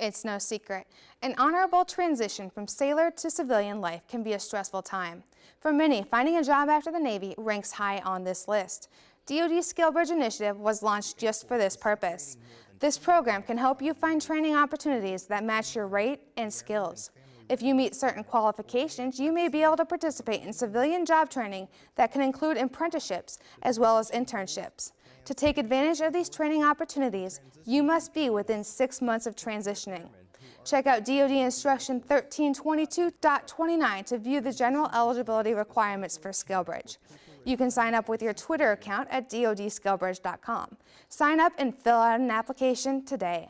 It's no secret. An honorable transition from sailor to civilian life can be a stressful time. For many, finding a job after the Navy ranks high on this list. DoD SkillBridge Initiative was launched just for this purpose. This program can help you find training opportunities that match your rate and skills. If you meet certain qualifications, you may be able to participate in civilian job training that can include apprenticeships as well as internships. To take advantage of these training opportunities, you must be within six months of transitioning. Check out DoD Instruction 1322.29 to view the general eligibility requirements for SkillBridge. You can sign up with your Twitter account at dodskillbridge.com. Sign up and fill out an application today.